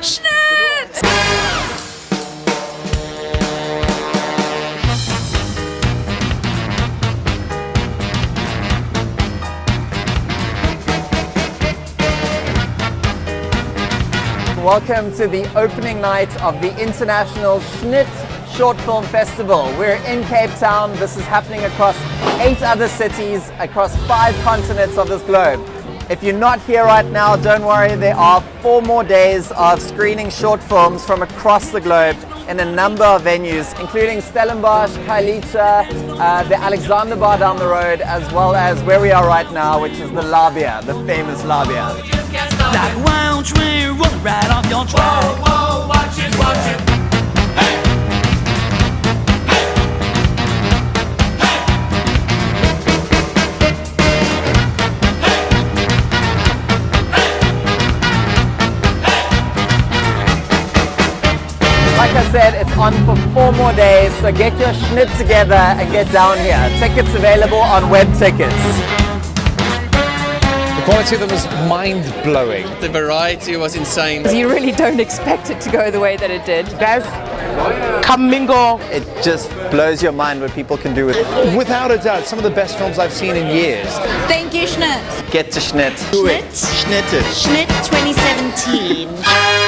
Schnitt! Welcome to the opening night of the International Schnitt Short Film Festival. We're in Cape Town. This is happening across eight other cities, across five continents of this globe. If you're not here right now, don't worry, there are four more days of screening short films from across the globe in a number of venues, including Stellenbosch, Khayelitsha, uh, the Alexander Bar down the road, as well as where we are right now, which is the Labia, the famous Labia. Like wild train rolling right off your track. Like I said, it's on for four more days, so get your schnitt together and get down here. Tickets available on web tickets. The quality of them was mind-blowing. The variety was insane. You really don't expect it to go the way that it did. Guys, come mingle. It just blows your mind what people can do with it. Without a doubt, some of the best films I've seen in years. Thank you, Schnitt. Get to schnitt. Schnitt. Schnitt. Schnitt 2017.